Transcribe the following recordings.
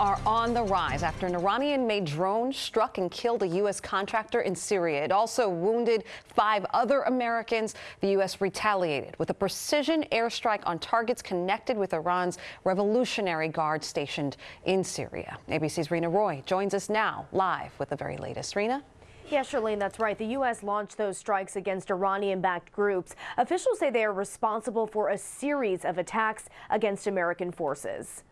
are on the rise after an Iranian-made drone struck and killed a U.S. contractor in Syria. It also wounded five other Americans. The U.S. retaliated with a precision airstrike on targets connected with Iran's Revolutionary Guard stationed in Syria. ABC's Rena Roy joins us now live with the very latest. Rena? Yeah, Charlene, that's right. The U.S. launched those strikes against Iranian-backed groups. Officials say they are responsible for a series of attacks against American forces.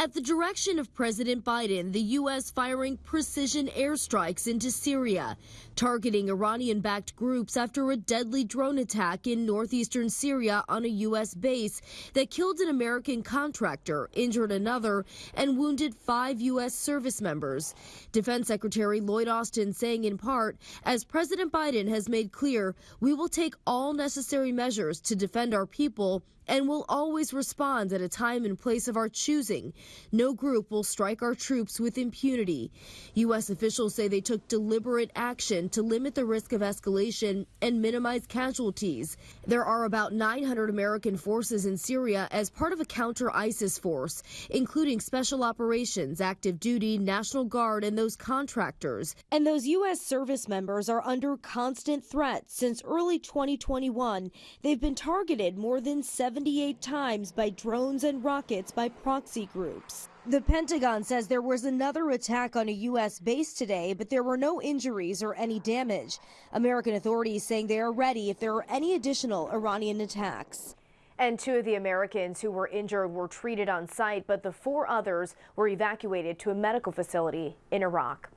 At the direction of President Biden, the U.S. firing precision airstrikes into Syria, targeting Iranian backed groups after a deadly drone attack in northeastern Syria on a U.S. base that killed an American contractor, injured another, and wounded five U.S. service members. Defense Secretary Lloyd Austin saying in part, as President Biden has made clear, we will take all necessary measures to defend our people and will always respond at a time and place of our choosing. No group will strike our troops with impunity. U.S. officials say they took deliberate action to limit the risk of escalation and minimize casualties. There are about 900 American forces in Syria as part of a counter ISIS force, including special operations, active duty, National Guard, and those contractors. And those U.S. service members are under constant threat since early 2021. They've been targeted more than 70 78 times by drones and rockets by proxy groups. The Pentagon says there was another attack on a U.S. base today, but there were no injuries or any damage. American authorities saying they are ready if there are any additional Iranian attacks. And two of the Americans who were injured were treated on site, but the four others were evacuated to a medical facility in Iraq.